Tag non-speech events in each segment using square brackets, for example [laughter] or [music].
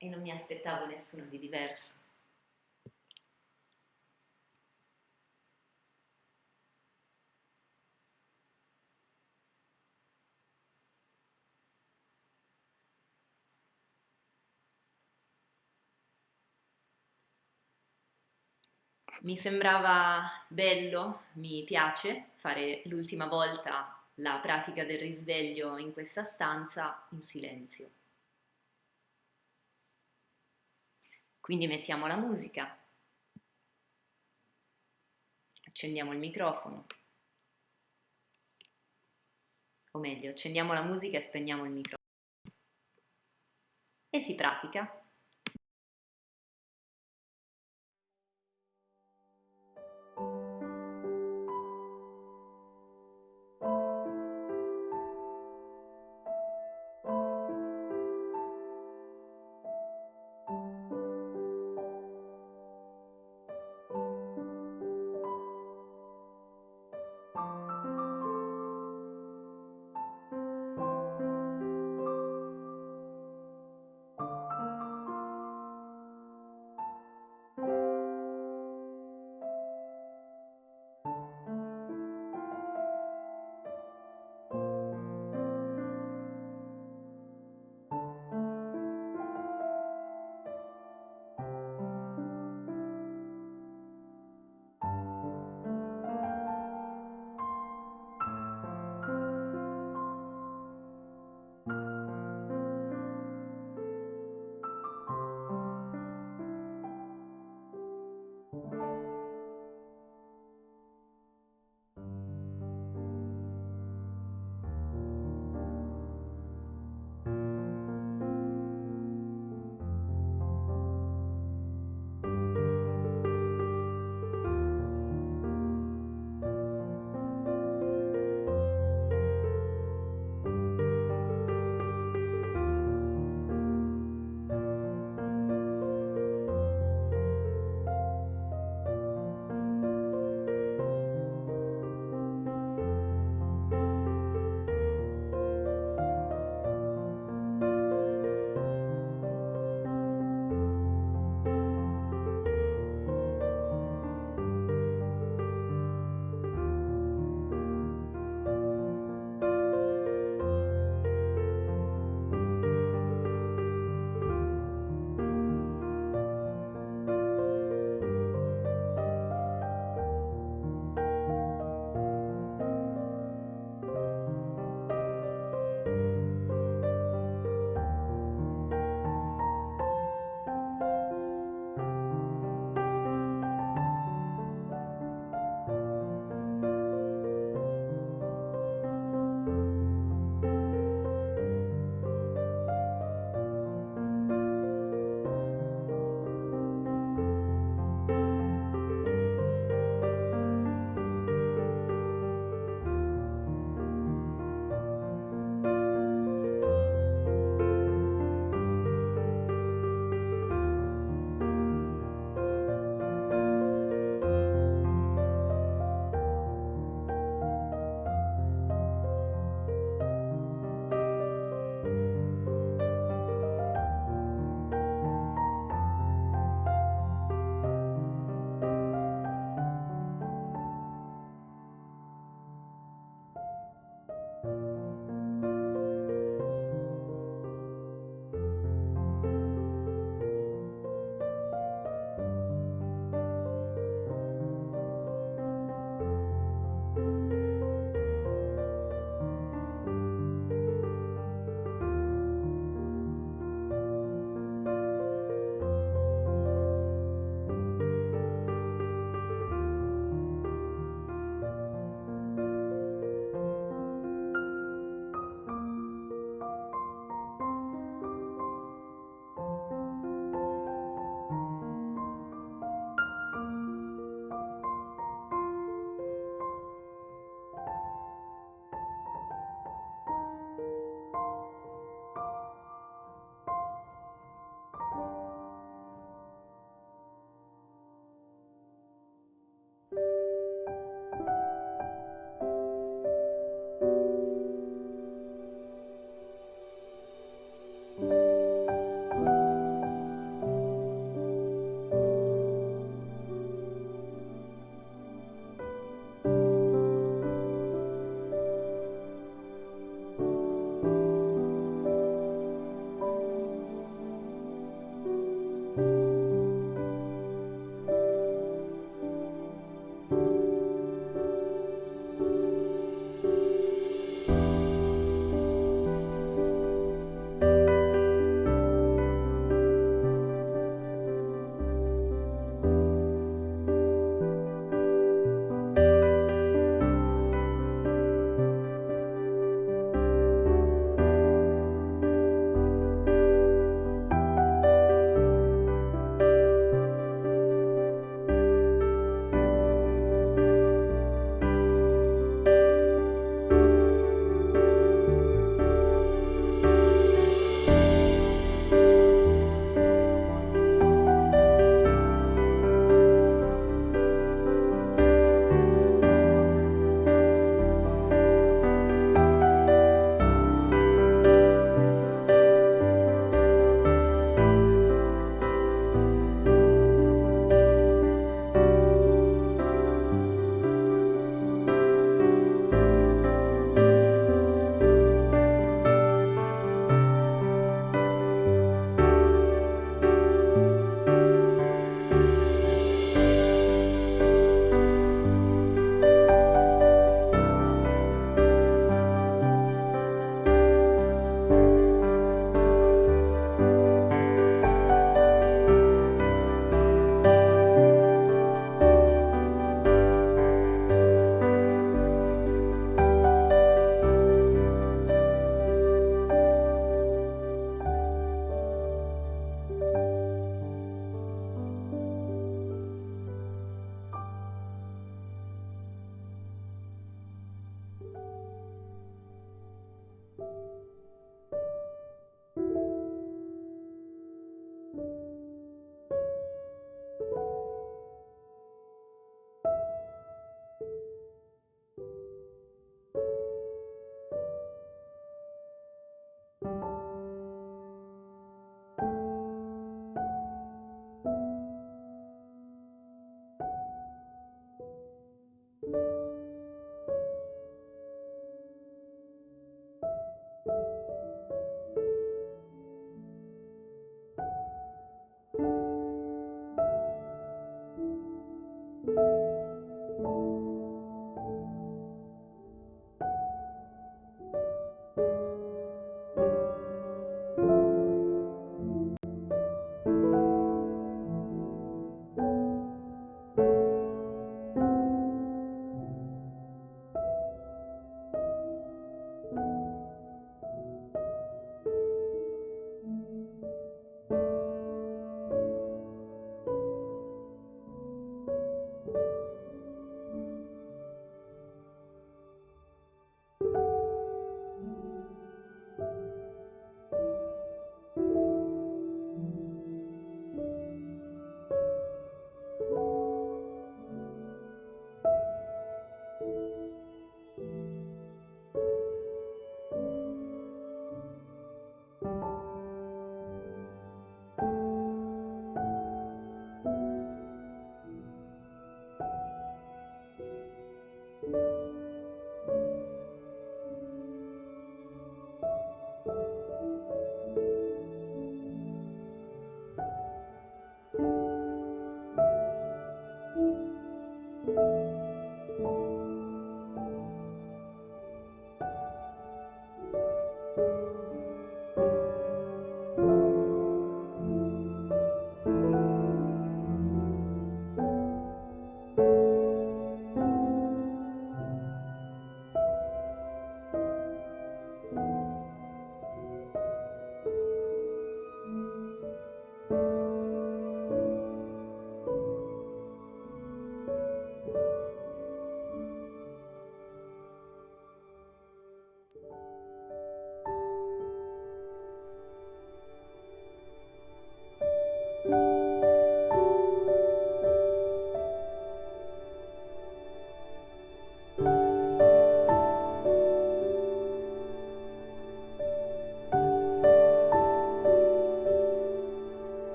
e non mi aspettavo nessuno di diverso. Mi sembrava bello, mi piace fare l'ultima volta la pratica del risveglio in questa stanza in silenzio. Quindi mettiamo la musica, accendiamo il microfono, o meglio, accendiamo la musica e spegniamo il microfono. E si pratica.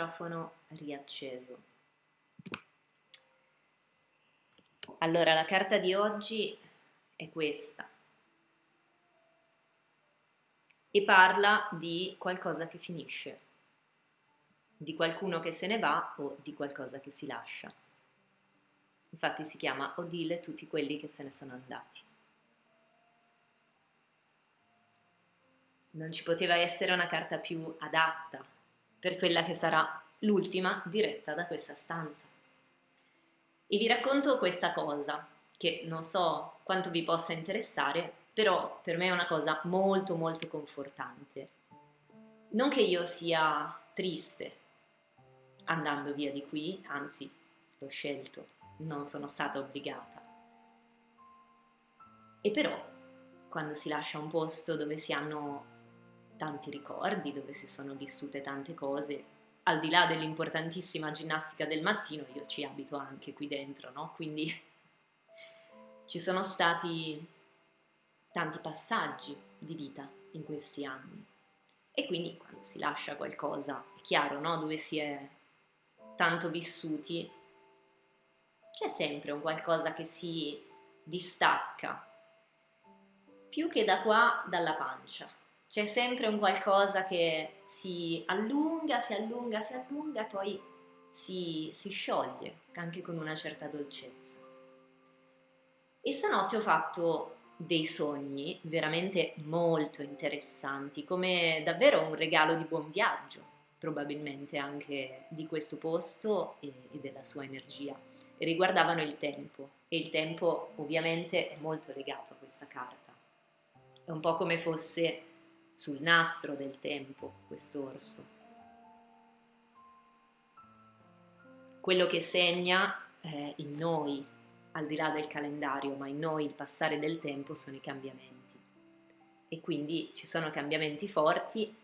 Microfono riacceso. Allora, la carta di oggi è questa e parla di qualcosa che finisce, di qualcuno che se ne va o di qualcosa che si lascia. Infatti si chiama Odile tutti quelli che se ne sono andati. Non ci poteva essere una carta più adatta per quella che sarà l'ultima diretta da questa stanza. E vi racconto questa cosa, che non so quanto vi possa interessare, però per me è una cosa molto molto confortante. Non che io sia triste andando via di qui, anzi l'ho scelto, non sono stata obbligata. E però quando si lascia un posto dove si hanno tanti ricordi, dove si sono vissute tante cose, al di là dell'importantissima ginnastica del mattino, io ci abito anche qui dentro, no? Quindi [laughs] ci sono stati tanti passaggi di vita in questi anni. E quindi quando si lascia qualcosa, è chiaro, no? Dove si è tanto vissuti, c'è sempre un qualcosa che si distacca, più che da qua dalla pancia c'è sempre un qualcosa che si allunga, si allunga, si allunga e poi si, si scioglie, anche con una certa dolcezza. E stanotte ho fatto dei sogni veramente molto interessanti, come davvero un regalo di buon viaggio, probabilmente anche di questo posto e, e della sua energia. E riguardavano il tempo, e il tempo ovviamente è molto legato a questa carta. È un po' come fosse sul nastro del tempo quest'orso. Quello che segna eh, in noi, al di là del calendario, ma in noi il passare del tempo sono i cambiamenti. E quindi ci sono cambiamenti forti,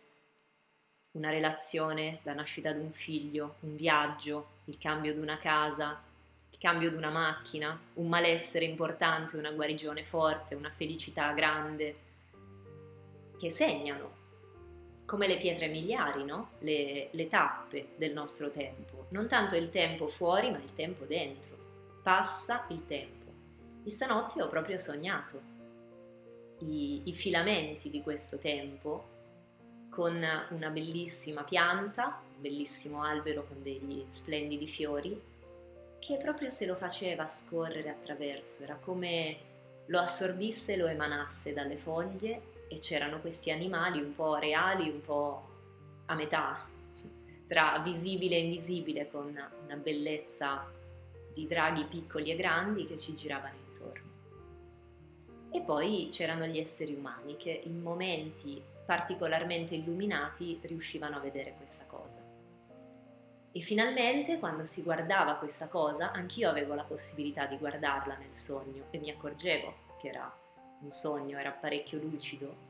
una relazione, la nascita di un figlio, un viaggio, il cambio di una casa, il cambio di una macchina, un malessere importante, una guarigione forte, una felicità grande, che segnano, come le pietre miliari, no? le, le tappe del nostro tempo. Non tanto il tempo fuori, ma il tempo dentro. Passa il tempo. E stanotte ho proprio sognato i, i filamenti di questo tempo con una bellissima pianta, un bellissimo albero con degli splendidi fiori, che proprio se lo faceva scorrere attraverso, era come lo assorbisse e lo emanasse dalle foglie e c'erano questi animali un po' reali, un po' a metà, tra visibile e invisibile, con una bellezza di draghi piccoli e grandi che ci giravano intorno. E poi c'erano gli esseri umani che in momenti particolarmente illuminati riuscivano a vedere questa cosa. E finalmente, quando si guardava questa cosa, anch'io avevo la possibilità di guardarla nel sogno e mi accorgevo che era un sogno, era parecchio lucido.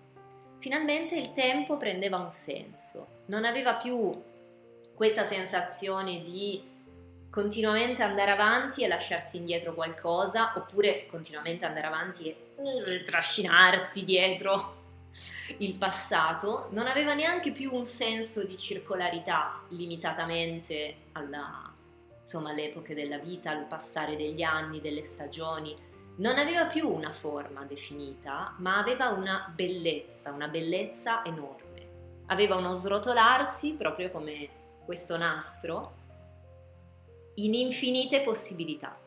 Finalmente il tempo prendeva un senso, non aveva più questa sensazione di continuamente andare avanti e lasciarsi indietro qualcosa, oppure continuamente andare avanti e eh, trascinarsi dietro il passato, non aveva neanche più un senso di circolarità limitatamente alla, insomma, alle della vita, al passare degli anni, delle stagioni, non aveva più una forma definita, ma aveva una bellezza, una bellezza enorme. Aveva uno srotolarsi proprio come questo nastro in infinite possibilità.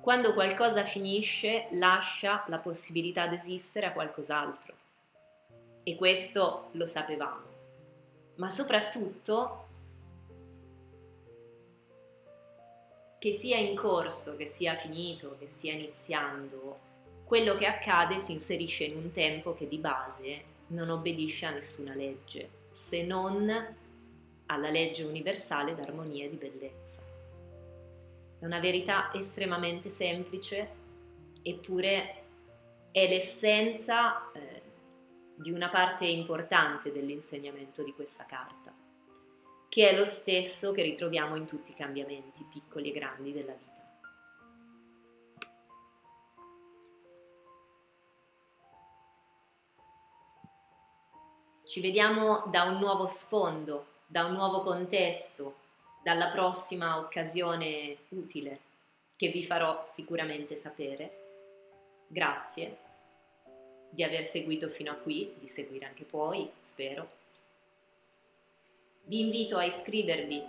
Quando qualcosa finisce, lascia la possibilità di esistere a qualcos'altro. E questo lo sapevamo. Ma soprattutto che sia in corso, che sia finito, che stia iniziando, quello che accade si inserisce in un tempo che di base non obbedisce a nessuna legge, se non alla legge universale d'armonia e di bellezza. È una verità estremamente semplice, eppure è l'essenza eh, di una parte importante dell'insegnamento di questa carta che è lo stesso che ritroviamo in tutti i cambiamenti, piccoli e grandi, della vita. Ci vediamo da un nuovo sfondo, da un nuovo contesto, dalla prossima occasione utile che vi farò sicuramente sapere. Grazie di aver seguito fino a qui, di seguire anche poi, spero. Vi invito a iscrivervi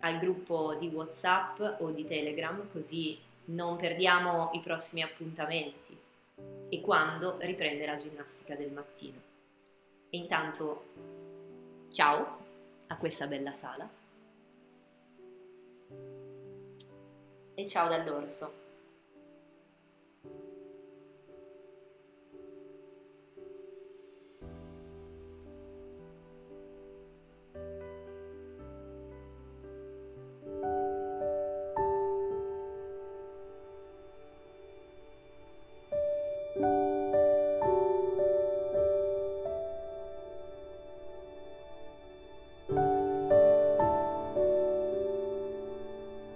al gruppo di WhatsApp o di Telegram così non perdiamo i prossimi appuntamenti e quando riprende la ginnastica del mattino. E intanto ciao a questa bella sala e ciao dall'orso.